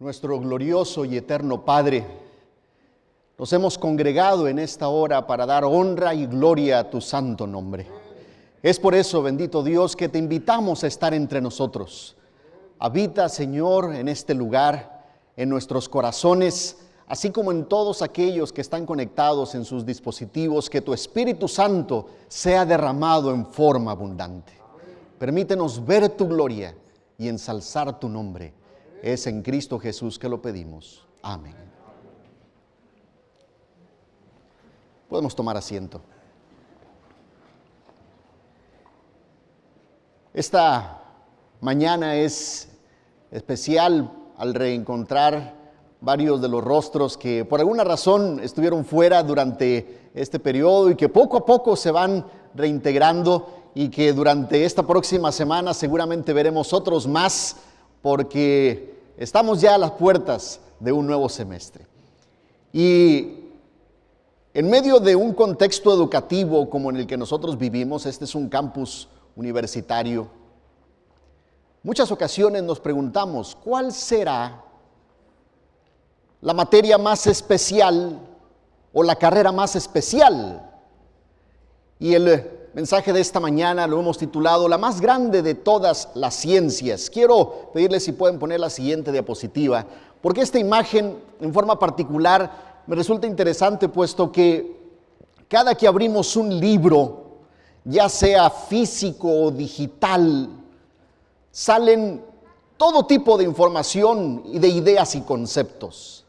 nuestro glorioso y eterno Padre, nos hemos congregado en esta hora para dar honra y gloria a tu santo nombre. Es por eso, bendito Dios, que te invitamos a estar entre nosotros. Habita, Señor, en este lugar, en nuestros corazones, así como en todos aquellos que están conectados en sus dispositivos, que tu Espíritu Santo sea derramado en forma abundante. Permítenos ver tu gloria y ensalzar tu nombre. Es en Cristo Jesús que lo pedimos. Amén. Podemos tomar asiento. Esta mañana es especial al reencontrar varios de los rostros que por alguna razón estuvieron fuera durante este periodo y que poco a poco se van reintegrando y que durante esta próxima semana seguramente veremos otros más porque estamos ya a las puertas de un nuevo semestre. Y en medio de un contexto educativo como en el que nosotros vivimos, este es un campus universitario, muchas ocasiones nos preguntamos, ¿cuál será la materia más especial o la carrera más especial? Y el mensaje de esta mañana lo hemos titulado La más grande de todas las ciencias. Quiero pedirles si pueden poner la siguiente diapositiva, porque esta imagen en forma particular me resulta interesante puesto que cada que abrimos un libro, ya sea físico o digital, salen todo tipo de información y de ideas y conceptos.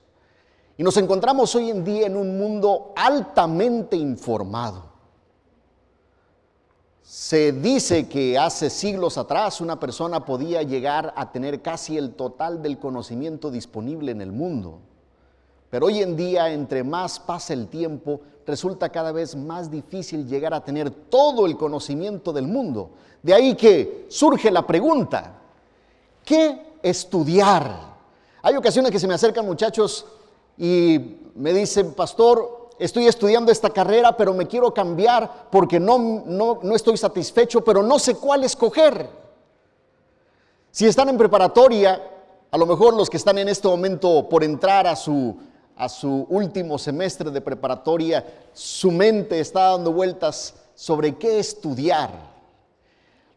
Y nos encontramos hoy en día en un mundo altamente informado. Se dice que hace siglos atrás una persona podía llegar a tener casi el total del conocimiento disponible en el mundo. Pero hoy en día, entre más pasa el tiempo, resulta cada vez más difícil llegar a tener todo el conocimiento del mundo. De ahí que surge la pregunta, ¿qué estudiar? Hay ocasiones que se me acercan muchachos y me dicen, pastor, estoy estudiando esta carrera, pero me quiero cambiar porque no, no, no estoy satisfecho, pero no sé cuál escoger. Si están en preparatoria, a lo mejor los que están en este momento por entrar a su, a su último semestre de preparatoria, su mente está dando vueltas sobre qué estudiar.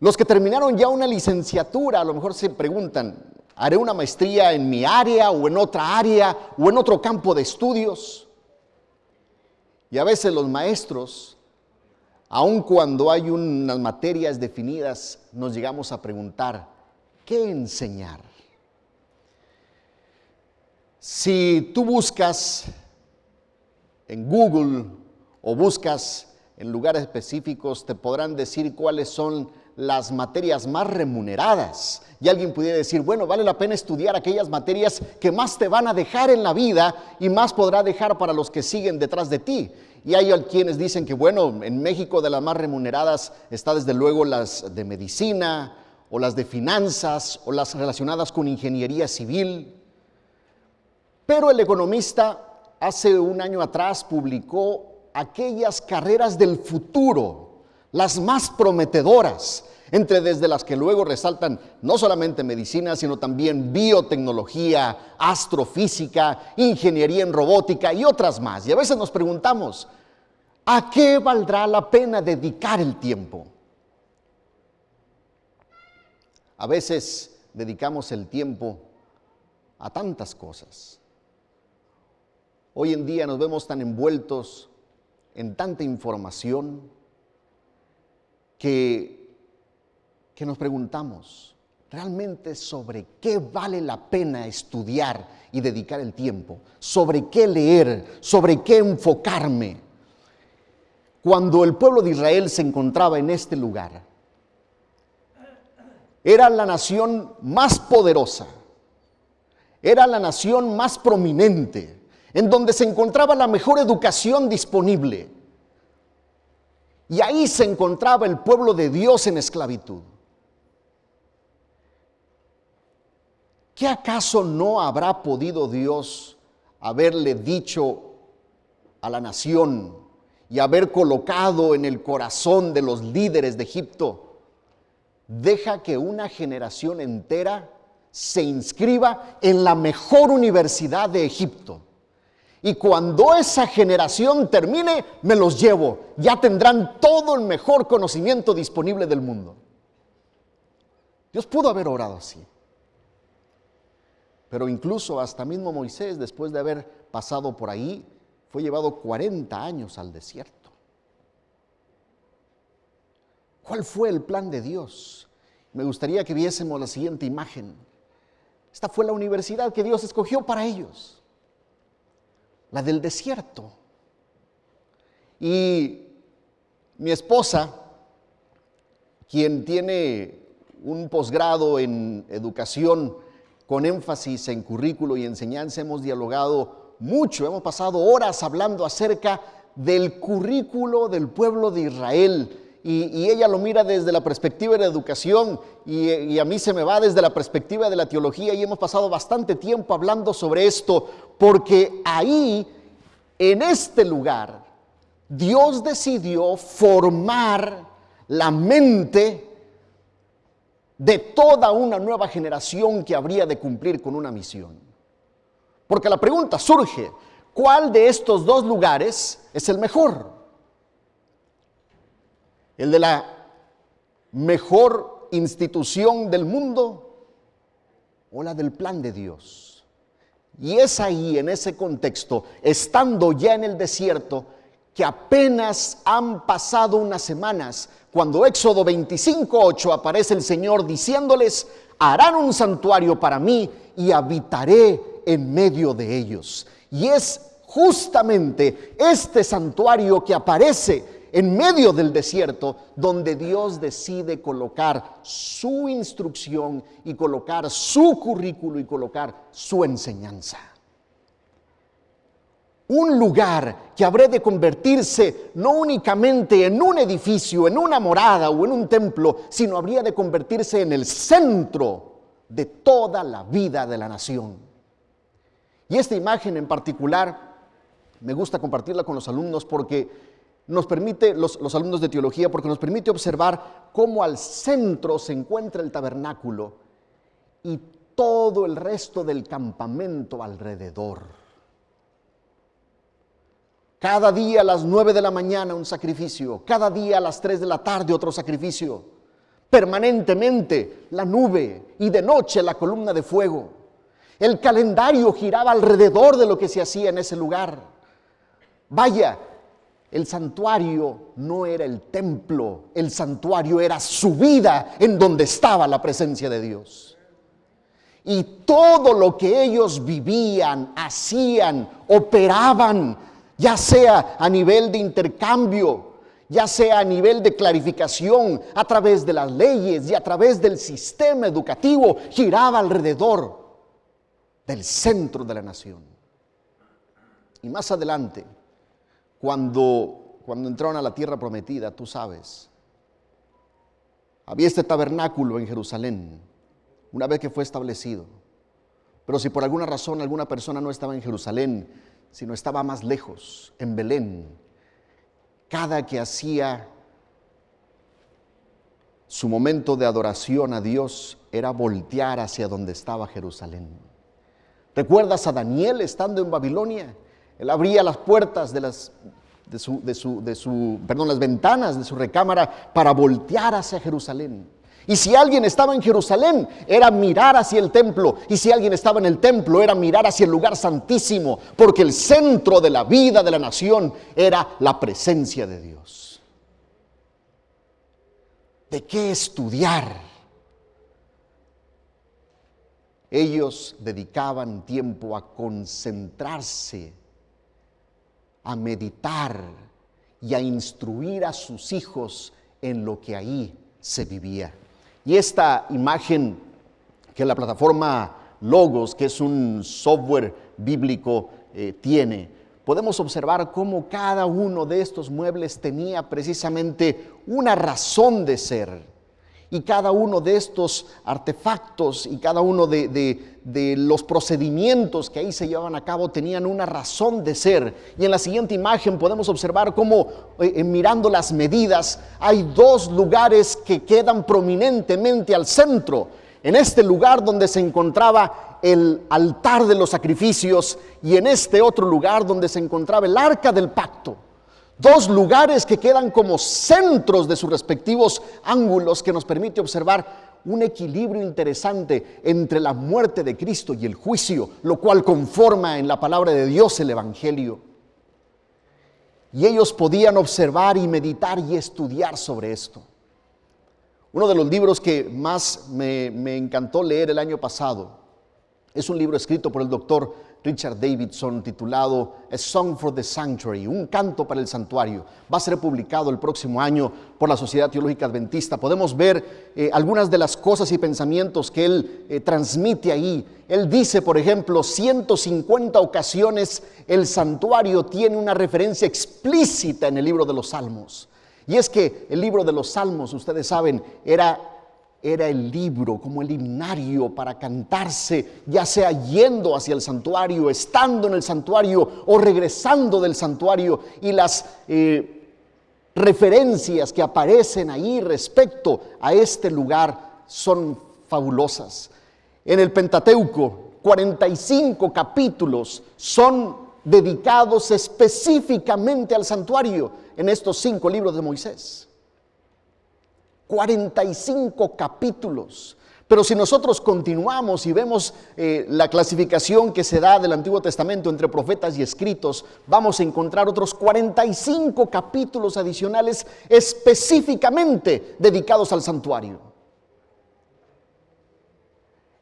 Los que terminaron ya una licenciatura, a lo mejor se preguntan, ¿haré una maestría en mi área o en otra área o en otro campo de estudios? Y a veces los maestros, aun cuando hay unas materias definidas, nos llegamos a preguntar, ¿qué enseñar? Si tú buscas en Google o buscas en lugares específicos, te podrán decir cuáles son las materias más remuneradas. Y alguien pudiera decir, bueno, vale la pena estudiar aquellas materias que más te van a dejar en la vida y más podrá dejar para los que siguen detrás de ti. Y hay quienes dicen que, bueno, en México de las más remuneradas está desde luego las de medicina o las de finanzas o las relacionadas con ingeniería civil. Pero el economista hace un año atrás publicó aquellas carreras del futuro, las más prometedoras, entre desde las que luego resaltan no solamente medicina, sino también biotecnología, astrofísica, ingeniería en robótica y otras más. Y a veces nos preguntamos, ¿a qué valdrá la pena dedicar el tiempo? A veces dedicamos el tiempo a tantas cosas. Hoy en día nos vemos tan envueltos en tanta información que que nos preguntamos realmente sobre qué vale la pena estudiar y dedicar el tiempo, sobre qué leer, sobre qué enfocarme. Cuando el pueblo de Israel se encontraba en este lugar, era la nación más poderosa, era la nación más prominente, en donde se encontraba la mejor educación disponible. Y ahí se encontraba el pueblo de Dios en esclavitud. ¿Qué acaso no habrá podido Dios haberle dicho a la nación y haber colocado en el corazón de los líderes de Egipto? Deja que una generación entera se inscriba en la mejor universidad de Egipto. Y cuando esa generación termine, me los llevo. Ya tendrán todo el mejor conocimiento disponible del mundo. Dios pudo haber orado así. Pero incluso hasta mismo Moisés, después de haber pasado por ahí, fue llevado 40 años al desierto. ¿Cuál fue el plan de Dios? Me gustaría que viésemos la siguiente imagen. Esta fue la universidad que Dios escogió para ellos, la del desierto. Y mi esposa, quien tiene un posgrado en educación con énfasis en currículo y enseñanza, hemos dialogado mucho, hemos pasado horas hablando acerca del currículo del pueblo de Israel y, ella lo mira desde la perspectiva de la educación y, a mí se me va desde la perspectiva de la teología y hemos pasado bastante tiempo hablando sobre esto porque ahí, en este lugar, Dios decidió formar la mente de toda una nueva generación que habría de cumplir con una misión. Porque la pregunta surge, ¿cuál de estos dos lugares es el mejor? El de la mejor institución del mundo o la del plan de Dios. Y es ahí, en ese contexto, estando ya en el desierto, que apenas han pasado unas semanas, cuando Éxodo 25.8 aparece el Señor diciéndoles, harán un santuario para mí y habitaré en medio de ellos. Y es justamente este santuario que aparece en medio del desierto, donde Dios decide colocar su instrucción y colocar su currículo y colocar su enseñanza. Un lugar que habrá de convertirse no únicamente en un edificio, en una morada o en un templo, sino habría de convertirse en el centro de toda la vida de la nación. Y esta imagen en particular me gusta compartirla con los alumnos porque nos permite, los, alumnos de teología, porque nos permite observar cómo al centro se encuentra el tabernáculo y todo el resto del campamento alrededor. Cada día a las nueve de la mañana un sacrificio, cada día a las tres de la tarde otro sacrificio, permanentemente la nube y de noche la columna de fuego. El calendario giraba alrededor de lo que se hacía en ese lugar. Vaya, el santuario no era el templo, el santuario era su vida en donde estaba la presencia de Dios. Y todo lo que ellos vivían, hacían, operaban, ya sea a nivel de intercambio, ya sea a nivel de clarificación, a través de las leyes y a través del sistema educativo, giraba alrededor del centro de la nación. Y más adelante, cuando, cuando entraron a la tierra prometida, tú sabes, había este tabernáculo en Jerusalén, una vez que fue establecido. Pero si por alguna razón alguna persona no estaba en Jerusalén, sino estaba más lejos, en Belén, cada que hacía su momento de adoración a Dios era voltear hacia donde estaba Jerusalén. ¿Recuerdas a Daniel estando en Babilonia? Él abría las puertas de las, de su, de su, de su, perdón, las ventanas de su recámara para voltear hacia Jerusalén. Y si alguien estaba en Jerusalén, era mirar hacia el templo. Y si alguien estaba en el templo, era mirar hacia el lugar santísimo. Porque el centro de la vida de la nación era la presencia de Dios. ¿De qué estudiar? Ellos dedicaban tiempo a concentrarse a meditar y a instruir a sus hijos en lo que ahí se vivía. Y esta imagen que la plataforma Logos, que es un software bíblico, eh, tiene, podemos observar cómo cada uno de estos muebles tenía precisamente una razón de ser. Y cada uno de estos artefactos y cada uno de, los procedimientos que ahí se llevaban a cabo tenían una razón de ser. Y en la siguiente imagen podemos observar cómo, eh, mirando las medidas, hay dos lugares que quedan prominentemente al centro. en este lugar donde se encontraba el altar de los sacrificios y en este otro lugar donde se encontraba el arca del pacto. Dos lugares que quedan como centros de sus respectivos ángulos que nos permite observar un equilibrio interesante entre la muerte de Cristo y el juicio, lo cual conforma en la palabra de Dios el Evangelio. Y ellos podían observar y meditar y estudiar sobre esto. Uno de los libros que más me, encantó leer el año pasado es un libro escrito por el doctor Richard Davidson titulado A Song for the Sanctuary, un canto para el santuario. Va a ser publicado el próximo año por la Sociedad Teológica Adventista. Podemos ver eh, algunas de las cosas y pensamientos que él eh, transmite ahí. Él dice, por ejemplo, 150 ocasiones el santuario tiene una referencia explícita en el libro de los Salmos. Y es que el libro de los Salmos, ustedes saben, era, era el libro como el himnario para cantarse, ya sea yendo hacia el santuario, estando en el santuario o regresando del santuario. Y las eh, referencias que aparecen ahí respecto a este lugar son fabulosas. En el Pentateuco, 45 capítulos son dedicados específicamente al santuario en estos cinco libros de Moisés. 45 capítulos. Pero si nosotros continuamos y vemos eh, la clasificación que se da del Antiguo Testamento entre profetas y escritos, vamos a encontrar otros 45 capítulos adicionales específicamente dedicados al santuario.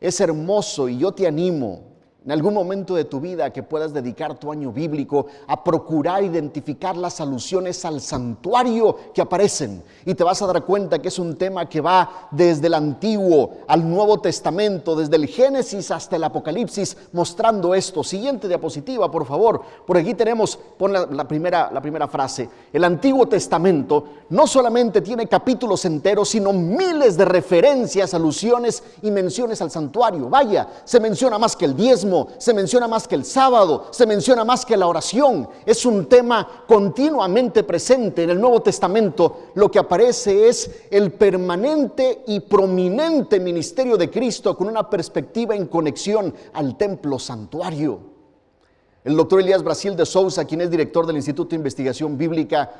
Es hermoso y yo te animo en algún momento de tu vida que puedas dedicar tu año bíblico a procurar identificar las alusiones al santuario que aparecen. Y te vas a dar cuenta que es un tema que va desde el Antiguo al Nuevo Testamento, desde el Génesis hasta el Apocalipsis, mostrando esto. Siguiente diapositiva, por favor. Por aquí tenemos, pon la, primera, la primera frase. El Antiguo Testamento no solamente tiene capítulos enteros, sino miles de referencias, alusiones y menciones al santuario. Vaya, se menciona más que el diezmo se menciona más que el sábado, se menciona más que la oración. Es un tema continuamente presente en el Nuevo Testamento. Lo que aparece es el permanente y prominente ministerio de Cristo con una perspectiva en conexión al templo santuario. El doctor Elías Brasil de Souza, quien es director del Instituto de Investigación Bíblica,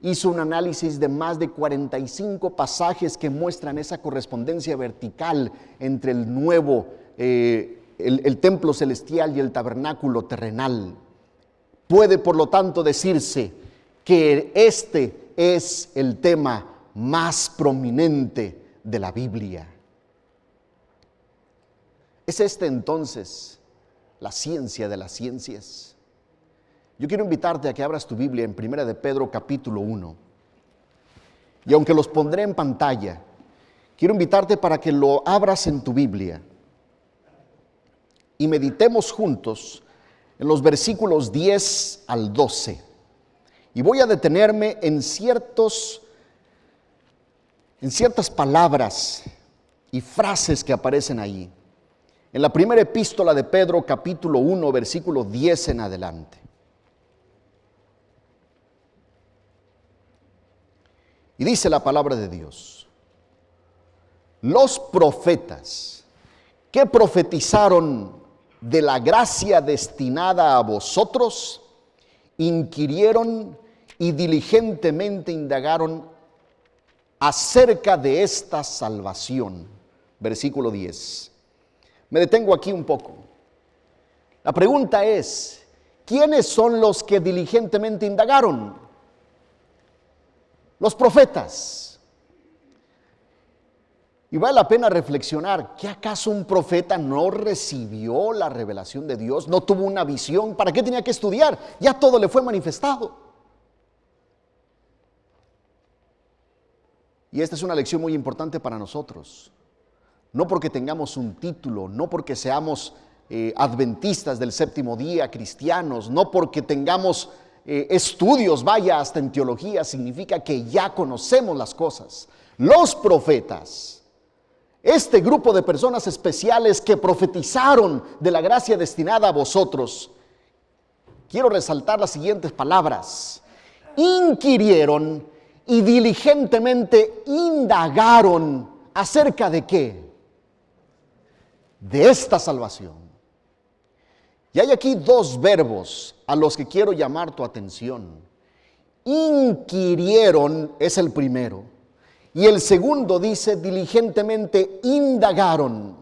hizo un análisis de más de 45 pasajes que muestran esa correspondencia vertical entre el nuevo eh, el, templo celestial y el tabernáculo terrenal. Puede, por lo tanto, decirse que este es el tema más prominente de la Biblia. ¿Es este entonces la ciencia de las ciencias? Yo quiero invitarte a que abras tu Biblia en Primera de Pedro capítulo 1. Y aunque los pondré en pantalla, quiero invitarte para que lo abras en tu Biblia y meditemos juntos en los versículos 10 al 12. Y voy a detenerme en ciertos en ciertas palabras y frases que aparecen ahí. En la primera epístola de Pedro, capítulo 1, versículo 10 en adelante. Y dice la palabra de Dios, los profetas que profetizaron de la gracia destinada a vosotros, inquirieron y diligentemente indagaron acerca de esta salvación. Versículo 10. Me detengo aquí un poco. La pregunta es, ¿quiénes son los que diligentemente indagaron? Los profetas. Y vale la pena reflexionar, ¿que acaso un profeta no recibió la revelación de Dios? ¿No tuvo una visión? ¿Para qué tenía que estudiar? Ya todo le fue manifestado. Y esta es una lección muy importante para nosotros. No porque tengamos un título, no porque seamos eh, adventistas del séptimo día, cristianos, no porque tengamos eh, estudios, vaya hasta en teología, significa que ya conocemos las cosas. Los profetas este grupo de personas especiales que profetizaron de la gracia destinada a vosotros, quiero resaltar las siguientes palabras. Inquirieron y diligentemente indagaron acerca de qué? de esta salvación. Y hay aquí dos verbos a los que quiero llamar tu atención. Inquirieron es el primero. Y el segundo dice diligentemente indagaron.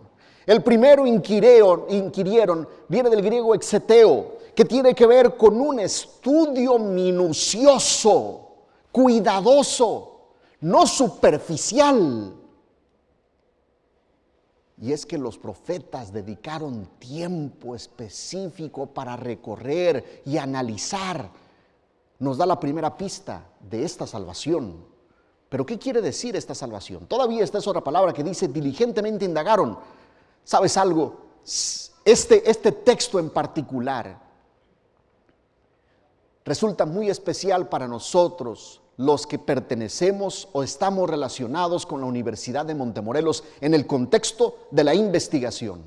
El primero inquirieron, inquirieron viene del griego exeteo, que tiene que ver con un estudio minucioso, cuidadoso, no superficial. Y es que los profetas dedicaron tiempo específico para recorrer y analizar. Nos da la primera pista de esta salvación. Pero ¿qué quiere decir esta salvación? Todavía está esa otra palabra que dice diligentemente indagaron. ¿Sabes algo? Este, este texto en particular resulta muy especial para nosotros los que pertenecemos o estamos relacionados con la Universidad de Montemorelos en el contexto de la investigación.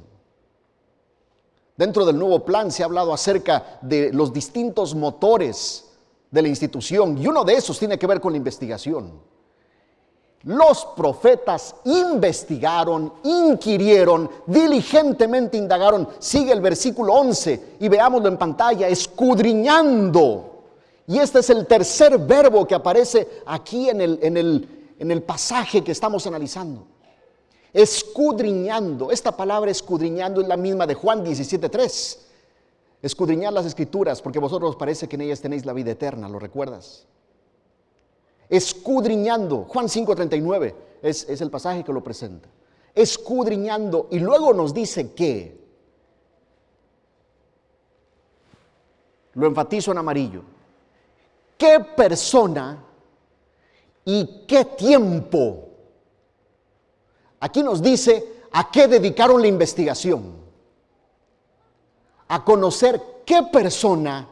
Dentro del nuevo plan se ha hablado acerca de los distintos motores de la institución y uno de esos tiene que ver con la investigación. Los profetas investigaron, inquirieron, diligentemente indagaron. Sigue el versículo 11 y veámoslo en pantalla, escudriñando y este es el tercer verbo que aparece aquí en el, en el, en el pasaje que estamos analizando. Escudriñando. Esta palabra escudriñando es la misma de Juan 17.3. Escudriñar las escrituras porque vosotros os parece que en ellas tenéis la vida eterna, ¿lo recuerdas? Escudriñando. Juan 5.39 es, es el pasaje que lo presenta. Escudriñando. Y luego nos dice que, lo enfatizo en amarillo, qué persona y qué tiempo. Aquí nos dice a qué dedicaron la investigación. A conocer qué persona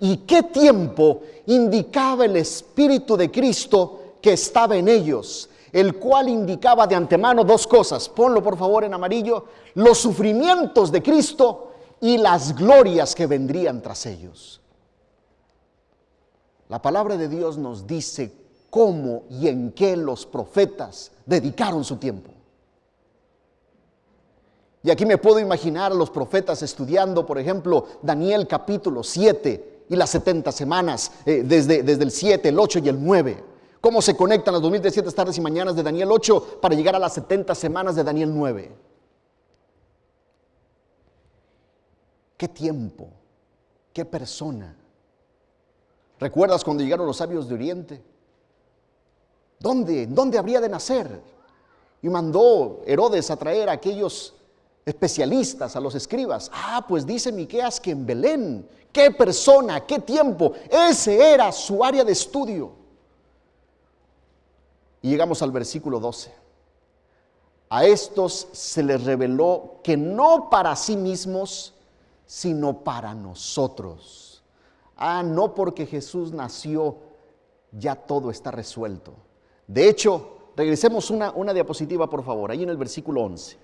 y qué tiempo indicaba el Espíritu de Cristo que estaba en ellos, el cual indicaba de antemano dos cosas. Ponlo por favor en amarillo, los sufrimientos de Cristo y las glorias que vendrían tras ellos. La palabra de Dios nos dice cómo y en qué los profetas dedicaron su tiempo. Y aquí me puedo imaginar a los profetas estudiando, por ejemplo, Daniel capítulo 7 y las 70 semanas, eh, desde, desde el 7, el 8 y el 9. Cómo se conectan las 2017 tardes y mañanas de Daniel 8 para llegar a las 70 semanas de Daniel 9. ¿Qué tiempo? ¿Qué persona? ¿Recuerdas cuando llegaron los sabios de Oriente? ¿Dónde? ¿Dónde habría de nacer? Y mandó Herodes a traer a aquellos especialistas, a los escribas. Ah, pues dice Miqueas que en Belén, qué persona, qué tiempo, ese era su área de estudio. Y llegamos al versículo 12. A estos se les reveló que no para sí mismos, sino para nosotros ah, no porque Jesús nació, ya todo está resuelto. De hecho, regresemos una, una diapositiva, por favor, ahí en el versículo 11.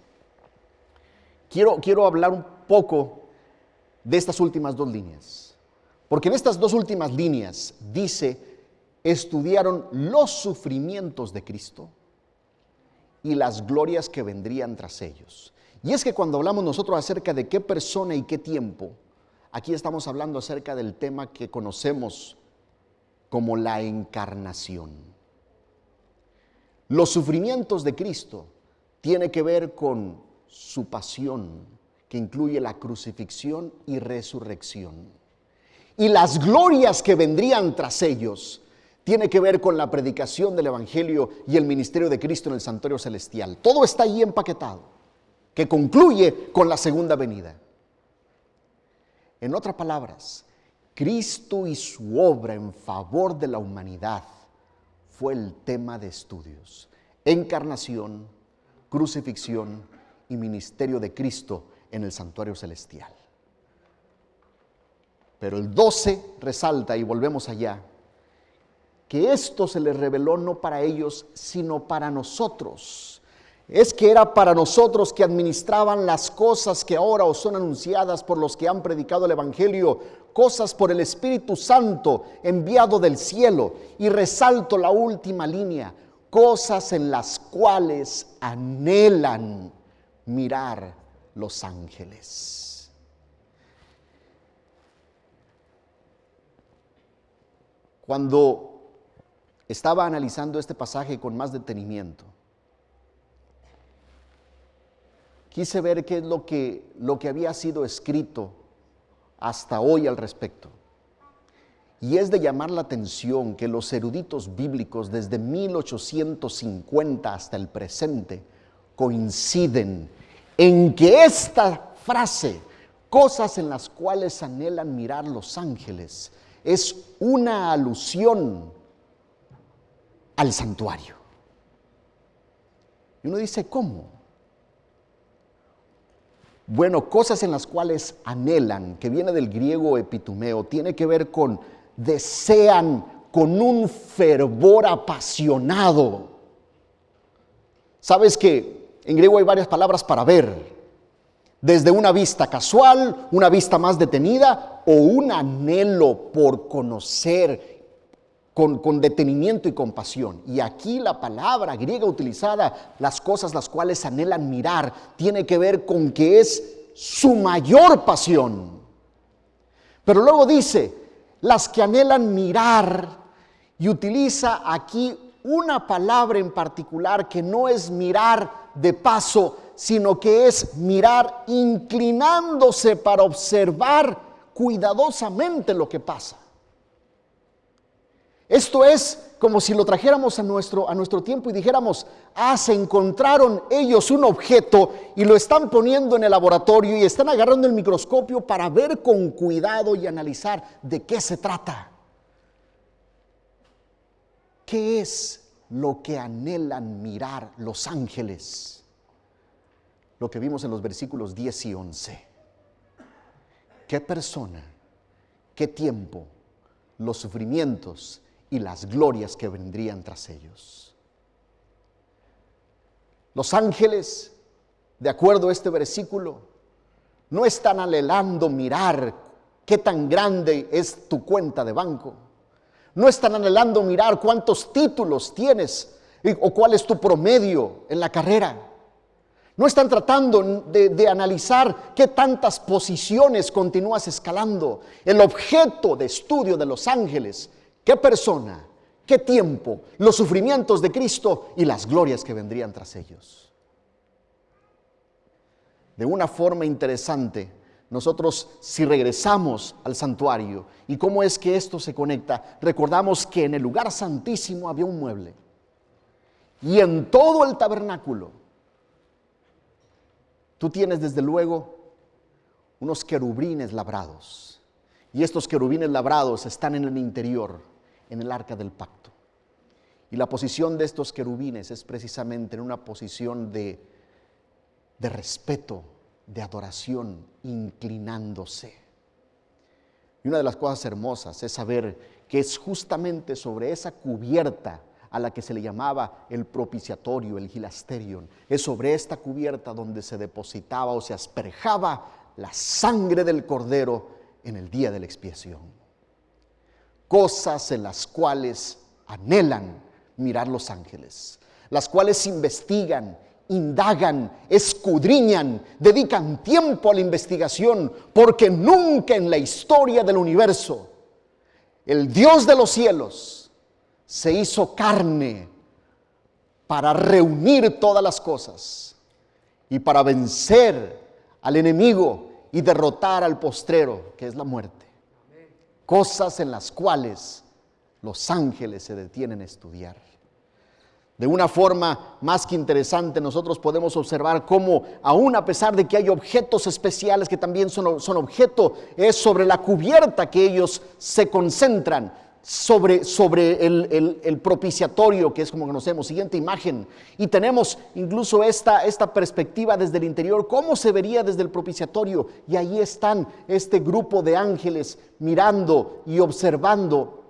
Quiero, quiero hablar un poco de estas últimas dos líneas. Porque en estas dos últimas líneas dice, estudiaron los sufrimientos de Cristo y las glorias que vendrían tras ellos. Y es que cuando hablamos nosotros acerca de qué persona y qué tiempo, Aquí estamos hablando acerca del tema que conocemos como la encarnación. Los sufrimientos de Cristo tienen que ver con su pasión, que incluye la crucifixión y resurrección. Y las glorias que vendrían tras ellos tiene que ver con la predicación del Evangelio y el ministerio de Cristo en el santuario celestial. Todo está ahí empaquetado, que concluye con la segunda venida. En otras palabras, Cristo y su obra en favor de la humanidad fue el tema de estudios. Encarnación, crucifixión y ministerio de Cristo en el santuario celestial. Pero el 12 resalta, y volvemos allá, que esto se les reveló no para ellos, sino para nosotros es que era para nosotros que administraban las cosas que ahora os son anunciadas por los que han predicado el Evangelio, cosas por el Espíritu Santo enviado del cielo. Y resalto la última línea, cosas en las cuales anhelan mirar los ángeles. Cuando estaba analizando este pasaje con más detenimiento, quise ver qué es lo que, lo que había sido escrito hasta hoy al respecto. Y es de llamar la atención que los eruditos bíblicos desde 1850 hasta el presente coinciden en que esta frase, cosas en las cuales anhelan mirar los ángeles, es una alusión al santuario. Y uno dice, ¿cómo? Bueno, cosas en las cuales anhelan, que viene del griego epitumeo, tiene que ver con desean con un fervor apasionado. Sabes que en griego hay varias palabras para ver, desde una vista casual, una vista más detenida o un anhelo por conocer con, con, detenimiento y compasión. Y aquí la palabra griega utilizada, las cosas las cuales anhelan mirar, tiene que ver con que es su mayor pasión. Pero luego dice, las que anhelan mirar, y utiliza aquí una palabra en particular que no es mirar de paso, sino que es mirar inclinándose para observar cuidadosamente lo que pasa. Esto es como si lo trajéramos a nuestro, a nuestro tiempo y dijéramos, ah, se encontraron ellos un objeto y lo están poniendo en el laboratorio y están agarrando el microscopio para ver con cuidado y analizar de qué se trata. ¿Qué es lo que anhelan mirar los ángeles? Lo que vimos en los versículos 10 y 11. ¿Qué persona, qué tiempo, los sufrimientos, y las glorias que vendrían tras ellos. Los ángeles, de acuerdo a este versículo, no están anhelando mirar qué tan grande es tu cuenta de banco. No están anhelando mirar cuántos títulos tienes o cuál es tu promedio en la carrera. No están tratando de, analizar qué tantas posiciones continúas escalando. El objeto de estudio de los ángeles qué persona, qué tiempo, los sufrimientos de Cristo y las glorias que vendrían tras ellos. De una forma interesante, nosotros si regresamos al santuario y cómo es que esto se conecta, recordamos que en el lugar santísimo había un mueble y en todo el tabernáculo tú tienes desde luego unos querubines labrados y estos querubines labrados están en el interior en el arca del pacto. Y la posición de estos querubines es precisamente en una posición de, de respeto, de adoración, inclinándose. Y una de las cosas hermosas es saber que es justamente sobre esa cubierta a la que se le llamaba el propiciatorio, el gilasterion, es sobre esta cubierta donde se depositaba o se asperjaba la sangre del cordero en el día de la expiación cosas en las cuales anhelan mirar los ángeles, las cuales investigan, indagan, escudriñan, dedican tiempo a la investigación, porque nunca en la historia del universo el Dios de los cielos se hizo carne para reunir todas las cosas y para vencer al enemigo y derrotar al postrero, que es la muerte cosas en las cuales los ángeles se detienen a estudiar. De una forma más que interesante, nosotros podemos observar cómo, aún a pesar de que hay objetos especiales que también son, son objeto, es sobre la cubierta que ellos se concentran sobre, sobre el, propiciatorio, que es como conocemos. Siguiente imagen. Y tenemos incluso esta, esta perspectiva desde el interior, cómo se vería desde el propiciatorio. Y ahí están este grupo de ángeles mirando y observando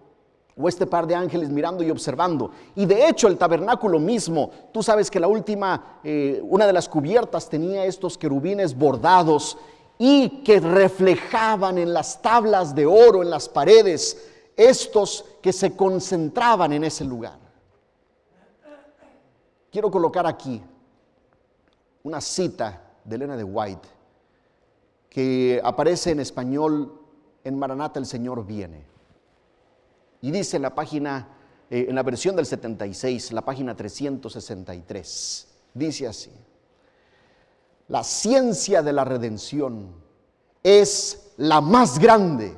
o este par de ángeles mirando y observando. Y de hecho el tabernáculo mismo, tú sabes que la última, eh, una de las cubiertas tenía estos querubines bordados y que reflejaban en las tablas de oro, en las paredes, estos que se concentraban en ese lugar. Quiero colocar aquí una cita de Elena de White que aparece en español en Maranata el Señor viene. Y dice la página, eh, en la versión del 76, la página 363, dice así, la ciencia de la redención es la más grande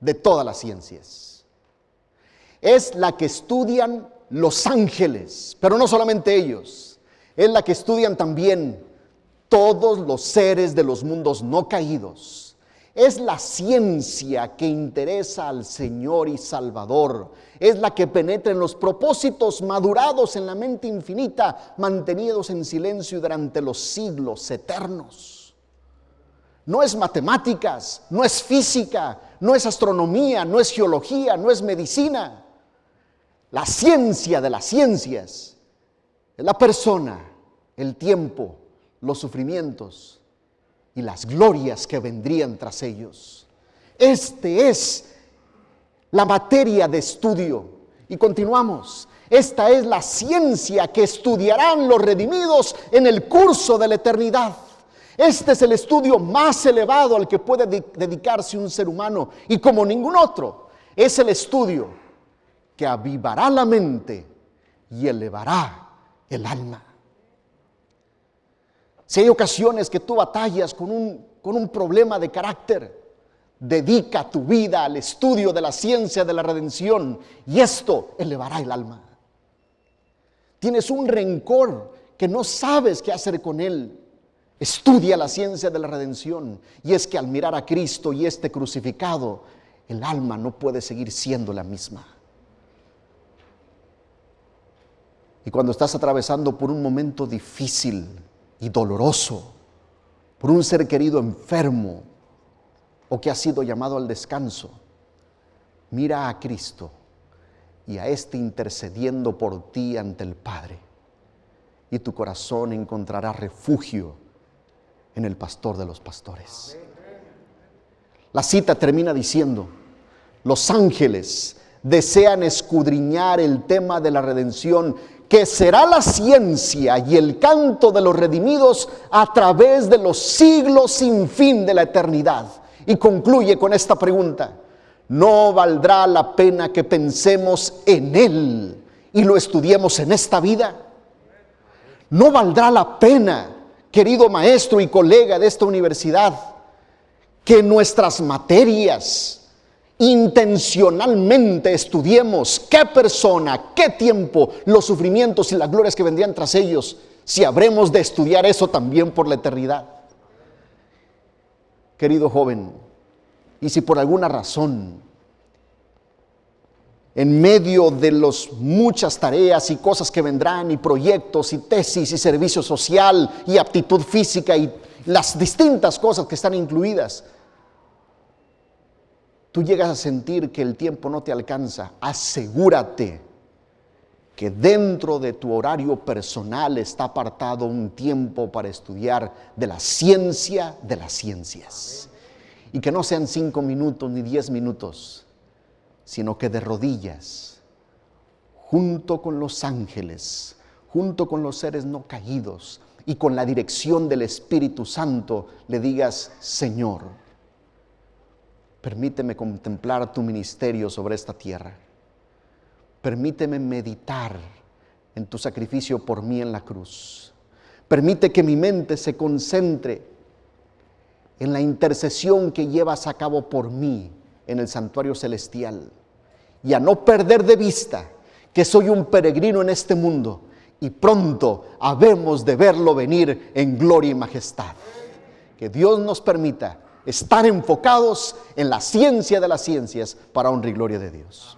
de todas las ciencias. Es la que estudian los ángeles, pero no solamente ellos, es la que estudian también todos los seres de los mundos no caídos es la ciencia que interesa al Señor y Salvador. Es la que penetra en los propósitos madurados en la mente infinita, mantenidos en silencio durante los siglos eternos. No es matemáticas, no es física, no es astronomía, no es geología, no es medicina. La ciencia de las ciencias es la persona, el tiempo, los sufrimientos, y las glorias que vendrían tras ellos. Este es la materia de estudio. Y continuamos. Esta es la ciencia que estudiarán los redimidos en el curso de la eternidad. Este es el estudio más elevado al que puede dedicarse un ser humano y como ningún otro es el estudio que avivará la mente y elevará el alma. Si hay ocasiones que tú batallas con un, con un problema de carácter, dedica tu vida al estudio de la ciencia de la redención y esto elevará el alma. Tienes un rencor que no sabes qué hacer con él. Estudia la ciencia de la redención y es que al mirar a Cristo y este crucificado, el alma no puede seguir siendo la misma. Y cuando estás atravesando por un momento difícil, y doloroso por un ser querido enfermo o que ha sido llamado al descanso, mira a Cristo y a este intercediendo por ti ante el Padre. Y tu corazón encontrará refugio en el pastor de los pastores. La cita termina diciendo, los ángeles desean escudriñar el tema de la redención que será la ciencia y el canto de los redimidos a través de los siglos sin fin de la eternidad. Y concluye con esta pregunta, ¿no valdrá la pena que pensemos en Él y lo estudiemos en esta vida? ¿No valdrá la pena, querido maestro y colega de esta universidad, que nuestras materias, intencionalmente estudiemos qué persona, qué tiempo, los sufrimientos y las glorias que vendrían tras ellos, si habremos de estudiar eso también por la eternidad. Querido joven, y si por alguna razón, en medio de las muchas tareas y cosas que vendrán, y proyectos, y tesis, y servicio social, y aptitud física, y las distintas cosas que están incluidas, tú llegas a sentir que el tiempo no te alcanza, asegúrate que dentro de tu horario personal está apartado un tiempo para estudiar de la ciencia de las ciencias. Y que no sean cinco minutos ni diez minutos, sino que de rodillas, junto con los ángeles, junto con los seres no caídos y con la dirección del Espíritu Santo, le digas, Señor, Permíteme contemplar tu ministerio sobre esta tierra. Permíteme meditar en tu sacrificio por mí en la cruz. Permite que mi mente se concentre en la intercesión que llevas a cabo por mí en el santuario celestial. Y a no perder de vista que soy un peregrino en este mundo y pronto habemos de verlo venir en gloria y majestad. Que Dios nos permita estar enfocados en la ciencia de las ciencias para honra y gloria de Dios.